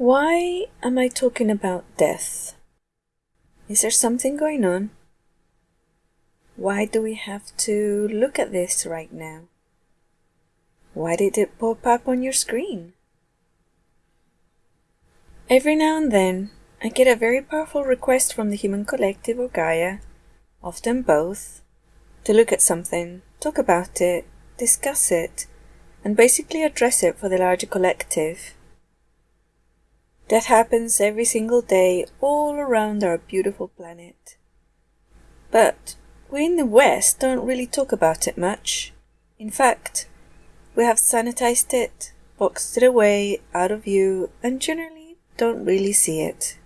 Why am I talking about death? Is there something going on? Why do we have to look at this right now? Why did it pop up on your screen? Every now and then, I get a very powerful request from the human collective or Gaia, often both, to look at something, talk about it, discuss it, and basically address it for the larger collective. That happens every single day all around our beautiful planet. But we in the West don't really talk about it much. In fact, we have sanitized it, boxed it away out of view, and generally don't really see it.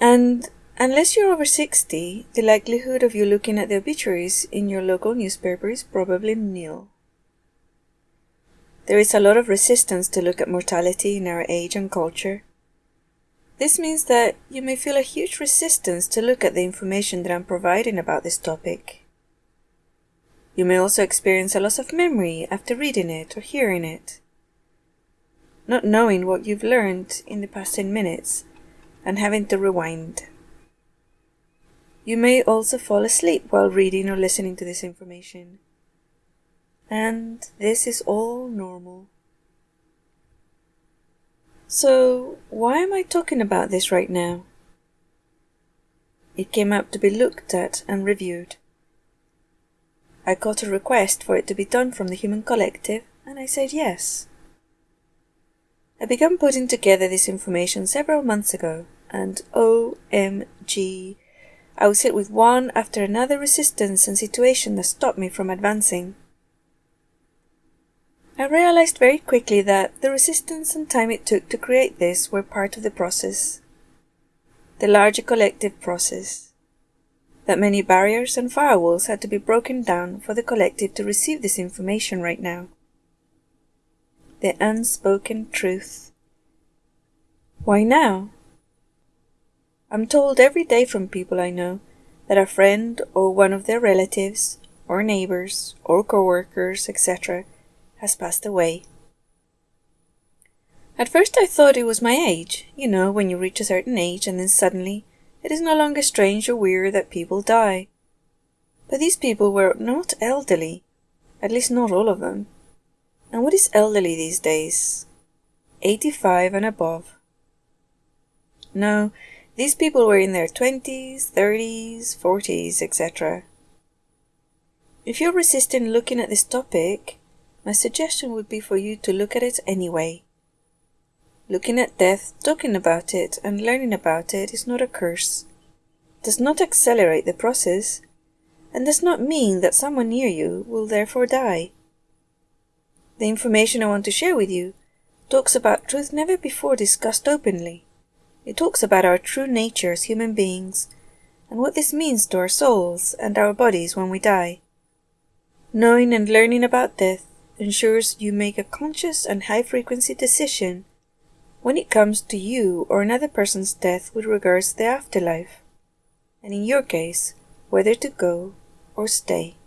And unless you're over 60, the likelihood of you looking at the obituaries in your local newspaper is probably nil. There is a lot of resistance to look at mortality in our age and culture. This means that you may feel a huge resistance to look at the information that I'm providing about this topic. You may also experience a loss of memory after reading it or hearing it. Not knowing what you've learned in the past 10 minutes and having to rewind. You may also fall asleep while reading or listening to this information. And this is all normal. So, why am I talking about this right now? It came up to be looked at and reviewed. I got a request for it to be done from the Human Collective, and I said yes. I began putting together this information several months ago, and OMG, I was hit with one after another resistance and situation that stopped me from advancing. I realized very quickly that the resistance and time it took to create this were part of the process, the larger collective process, that many barriers and firewalls had to be broken down for the collective to receive this information right now. The unspoken truth. Why now? I'm told every day from people I know that a friend or one of their relatives or neighbors or co-workers, etc., has passed away. At first I thought it was my age, you know, when you reach a certain age and then suddenly it is no longer strange or weird that people die. But these people were not elderly, at least not all of them. And what is elderly these days? 85 and above. No, these people were in their 20s, 30s, 40s, etc. If you're resisting looking at this topic, my suggestion would be for you to look at it anyway. Looking at death, talking about it, and learning about it is not a curse, does not accelerate the process, and does not mean that someone near you will therefore die. The information I want to share with you talks about truth never before discussed openly. It talks about our true nature as human beings and what this means to our souls and our bodies when we die. Knowing and learning about death ensures you make a conscious and high frequency decision when it comes to you or another person's death with regards to the afterlife, and in your case, whether to go or stay.